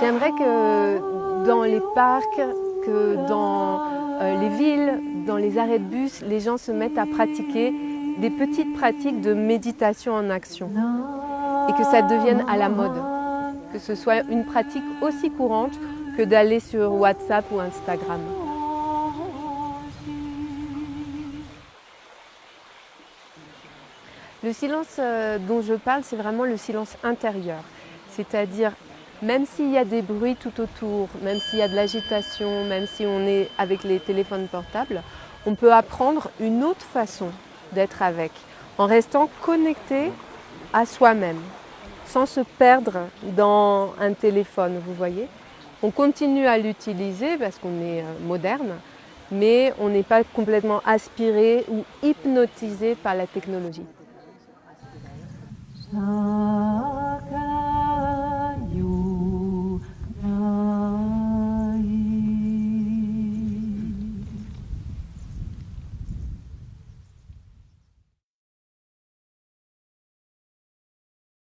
J'aimerais que dans les parcs, que dans euh, les villes, dans les arrêts de bus, les gens se mettent à pratiquer des petites pratiques de méditation en action et que ça devienne à la mode, que ce soit une pratique aussi courante que d'aller sur WhatsApp ou Instagram. Le silence euh, dont je parle, c'est vraiment le silence intérieur, c'est-à-dire même s'il y a des bruits tout autour, même s'il y a de l'agitation, même si on est avec les téléphones portables, on peut apprendre une autre façon d'être avec, en restant connecté à soi-même, sans se perdre dans un téléphone, vous voyez. On continue à l'utiliser parce qu'on est euh, moderne, mais on n'est pas complètement aspiré ou hypnotisé par la technologie. Ah.